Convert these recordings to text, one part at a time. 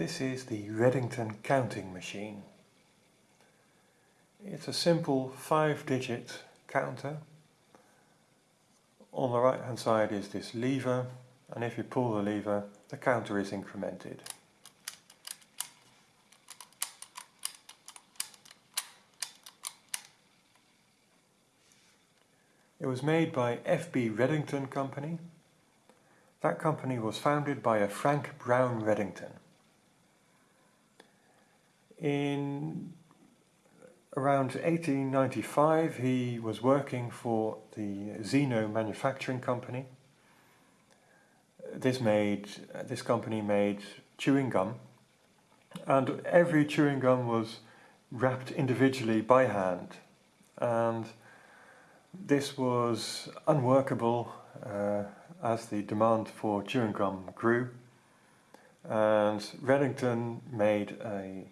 This is the Redington counting machine. It's a simple five digit counter. On the right hand side is this lever and if you pull the lever the counter is incremented. It was made by F.B. Redington Company. That company was founded by a Frank Brown Redington. In around 1895 he was working for the Zeno Manufacturing Company. This made this company made chewing gum and every chewing gum was wrapped individually by hand and this was unworkable uh, as the demand for chewing gum grew and Redington made a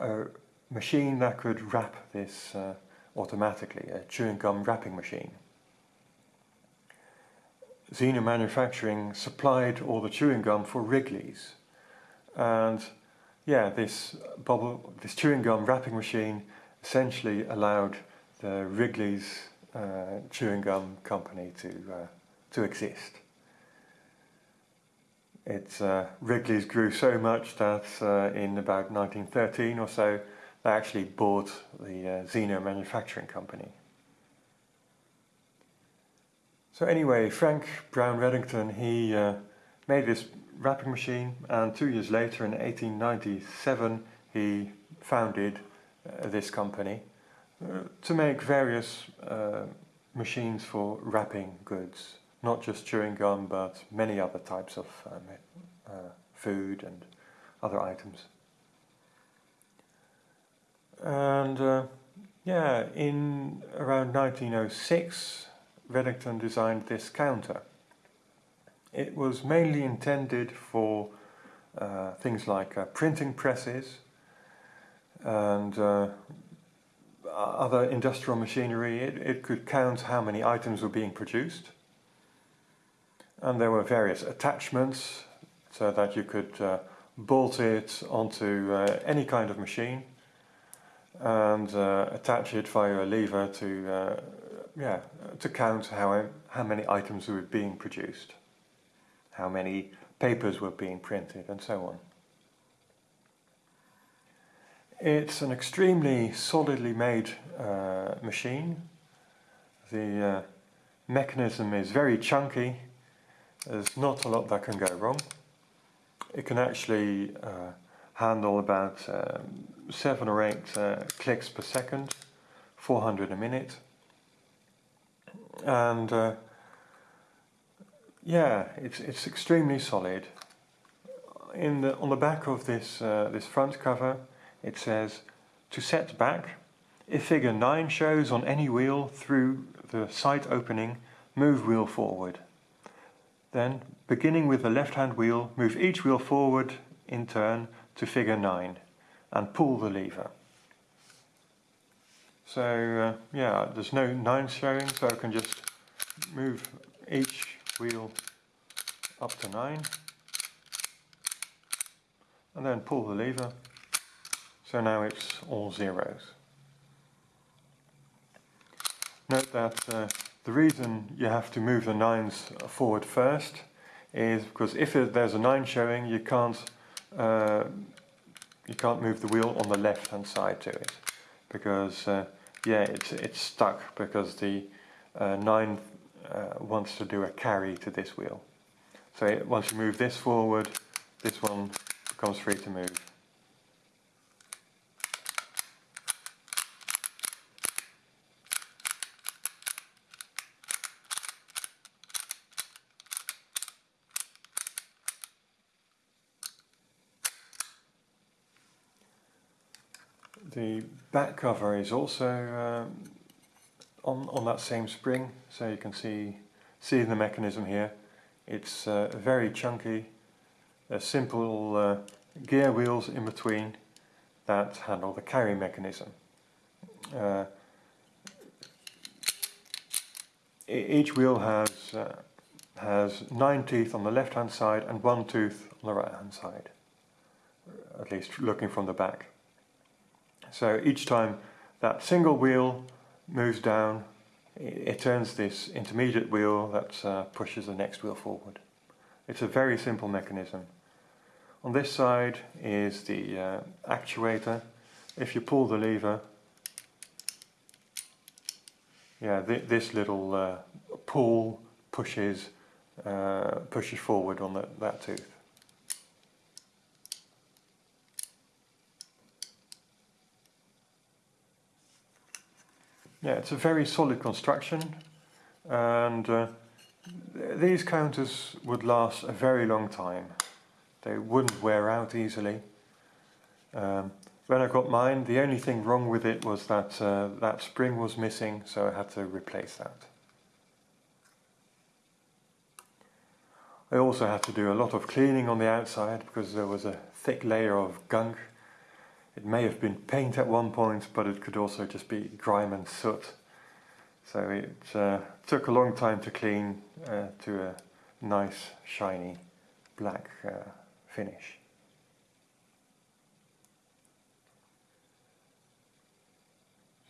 a machine that could wrap this uh, automatically, a chewing gum wrapping machine. Zeno Manufacturing supplied all the chewing gum for Wrigley's and yeah, this bubble, this chewing gum wrapping machine essentially allowed the Wrigley's uh, chewing gum company to uh, to exist. It, uh, Wrigley's grew so much that uh, in about 1913 or so they actually bought the uh, Zeno Manufacturing Company. So anyway, Frank Brown Redington, he uh, made this wrapping machine and two years later in 1897 he founded uh, this company uh, to make various machines for wrapping goods not just chewing gum but many other types of um, uh, food and other items. And uh, yeah, in around 1906 Redington designed this counter. It was mainly intended for uh, things like uh, printing presses and uh, other industrial machinery. It, it could count how many items were being produced and there were various attachments so that you could uh, bolt it onto uh, any kind of machine and uh, attach it via a lever to uh, yeah to count how how many items were being produced how many papers were being printed and so on. It's an extremely solidly made uh, machine. The uh, mechanism is very chunky there's not a lot that can go wrong. It can actually uh, handle about um, 7 or 8 uh, clicks per second, 400 a minute. And uh, yeah, it's, it's extremely solid. In the, on the back of this, uh, this front cover it says, to set back, if figure 9 shows on any wheel through the sight opening, move wheel forward. Then, beginning with the left-hand wheel, move each wheel forward in turn to figure 9 and pull the lever. So uh, yeah, there's no 9 showing, so I can just move each wheel up to 9 and then pull the lever. So now it's all zeros. Note that uh, the reason you have to move the nines forward first is because if there's a nine showing, you can't uh, you can't move the wheel on the left hand side to it because uh, yeah, it's it's stuck because the uh, nine uh, wants to do a carry to this wheel. So once you move this forward, this one becomes free to move. The back cover is also um, on, on that same spring, so you can see, see the mechanism here. It's uh, very chunky, a simple uh, gear wheels in between that handle the carry mechanism. Uh, each wheel has uh, has nine teeth on the left hand side and one tooth on the right hand side. at least looking from the back. So each time that single wheel moves down, it, turns this intermediate wheel that uh, pushes the next wheel forward. It's a very simple mechanism. On this side is the uh, actuator. If you pull the lever, yeah, th this little uh, pull pushes uh, pushes forward on the, that tooth. Yeah, it's a very solid construction and uh, these counters would last a very long time. They wouldn't wear out easily. Um, when I got mine, the only thing wrong with it was that uh, that spring was missing, so I had to replace that. I also had to do a lot of cleaning on the outside because there was a thick layer of gunk it may have been paint at one point, but it could also just be grime and soot. So it uh, took a long time to clean uh, to a nice shiny black uh, finish.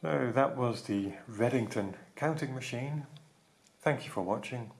So that was the Redington counting machine. Thank you for watching.